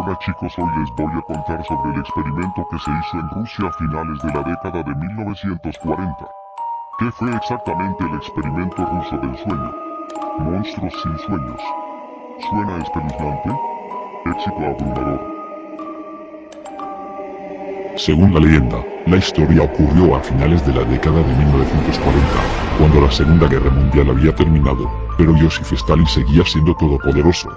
Hola chicos, hoy les voy a contar sobre el experimento que se hizo en Rusia a finales de la década de 1940. ¿Qué fue exactamente el experimento ruso del sueño? Monstruos sin sueños. ¿Suena espeluznante? Éxito abrumador. Según la leyenda, la historia ocurrió a finales de la década de 1940, cuando la Segunda Guerra Mundial había terminado, pero Joseph Stalin seguía siendo todopoderoso.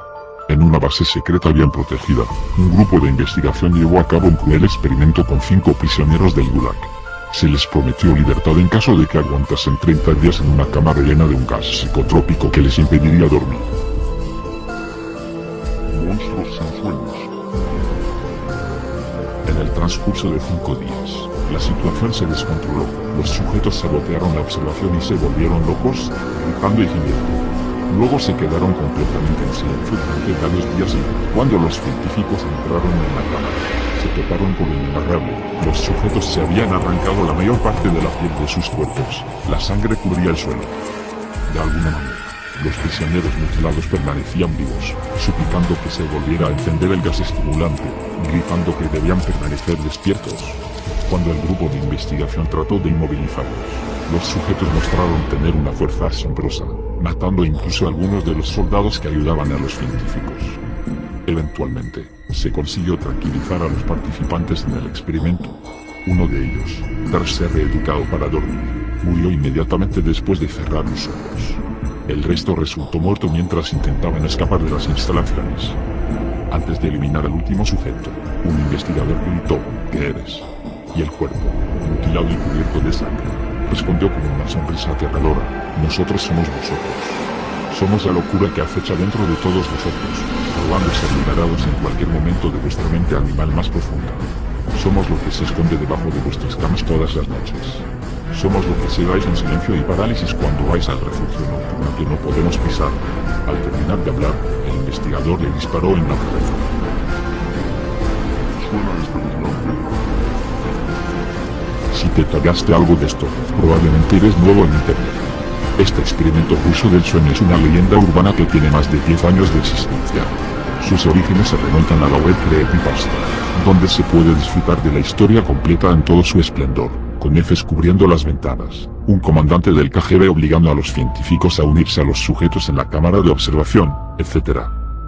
En una base secreta bien protegida, un grupo de investigación llevó a cabo un cruel experimento con cinco prisioneros del Gulag. Se les prometió libertad en caso de que aguantasen 30 días en una cámara llena de un gas psicotrópico que les impediría dormir. Monstruos sin sueños. En el transcurso de cinco días, la situación se descontroló. Los sujetos sabotearon la observación y se volvieron locos, gritando y gimiendo. Luego se quedaron completamente en silencio durante varios días y, cuando los científicos entraron en la cámara, se toparon con lo inenarrable. Los sujetos se habían arrancado la mayor parte de la piel de sus cuerpos. La sangre cubría el suelo. De alguna manera, los prisioneros mutilados permanecían vivos, suplicando que se volviera a encender el gas estimulante, gritando que debían permanecer despiertos. Cuando el grupo de investigación trató de inmovilizarlos, los sujetos mostraron tener una fuerza asombrosa, matando incluso a algunos de los soldados que ayudaban a los científicos. Eventualmente, se consiguió tranquilizar a los participantes en el experimento. Uno de ellos, tras ser reeducado para dormir, murió inmediatamente después de cerrar los ojos. El resto resultó muerto mientras intentaban escapar de las instalaciones. Antes de eliminar al último sujeto, un investigador gritó, ¿qué eres? Y el cuerpo, mutilado y cubierto de sangre, respondió con una sonrisa aterradora, nosotros somos vosotros. Somos la locura que acecha dentro de todos nosotros, probando ser liberados en cualquier momento de vuestra mente animal más profunda. Somos lo que se esconde debajo de vuestras camas todas las noches. Somos lo que se dais en silencio y parálisis cuando vais al refugio nocturno que no podemos pisar. Al terminar de hablar, el investigador le disparó en la cabeza. Si te tragaste algo de esto, probablemente eres nuevo en internet. Este experimento ruso del sueño es una leyenda urbana que tiene más de 10 años de existencia. Sus orígenes se remontan a la web Creepypasta, donde se puede disfrutar de la historia completa en todo su esplendor, con Fs cubriendo las ventanas, un comandante del KGB obligando a los científicos a unirse a los sujetos en la cámara de observación, etc.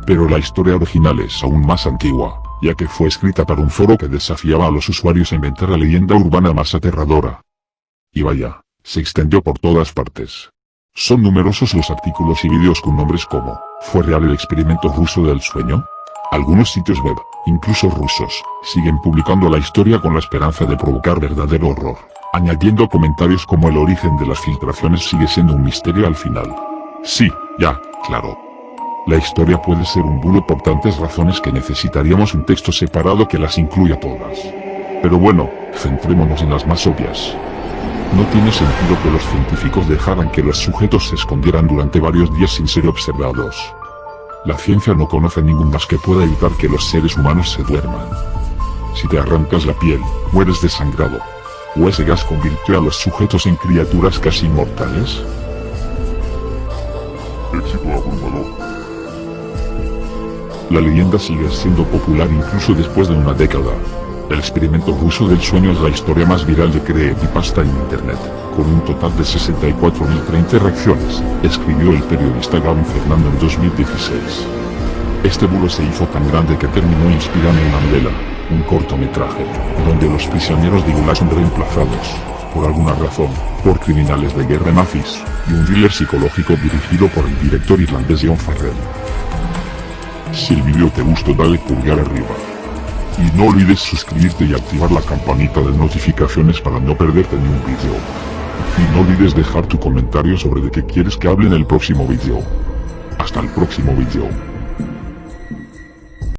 Pero la historia original es aún más antigua, ya que fue escrita para un foro que desafiaba a los usuarios a inventar la leyenda urbana más aterradora. Y vaya, se extendió por todas partes. Son numerosos los artículos y vídeos con nombres como, ¿fue real el experimento ruso del sueño? Algunos sitios web, incluso rusos, siguen publicando la historia con la esperanza de provocar verdadero horror, añadiendo comentarios como el origen de las filtraciones sigue siendo un misterio al final. Sí, ya, claro. La historia puede ser un bulo por tantas razones que necesitaríamos un texto separado que las incluya todas. Pero bueno, centrémonos en las más obvias. No tiene sentido que los científicos dejaran que los sujetos se escondieran durante varios días sin ser observados. La ciencia no conoce ningún gas que pueda evitar que los seres humanos se duerman. Si te arrancas la piel, mueres desangrado. ¿O ese gas convirtió a los sujetos en criaturas casi inmortales? Éxito abrumador. La leyenda sigue siendo popular incluso después de una década. El experimento ruso del sueño es la historia más viral de Creepypasta en internet, con un total de 64.030 reacciones, escribió el periodista Gavin Fernando en 2016. Este bulo se hizo tan grande que terminó inspirando una novela, un cortometraje, donde los prisioneros de Gulag son reemplazados, por alguna razón, por criminales de guerra nazis, y un thriller psicológico dirigido por el director irlandés John Farrell. Si el vídeo te gustó dale pulgar arriba. Y no olvides suscribirte y activar la campanita de notificaciones para no perderte ni un vídeo. Y no olvides dejar tu comentario sobre de qué quieres que hable en el próximo vídeo. Hasta el próximo vídeo.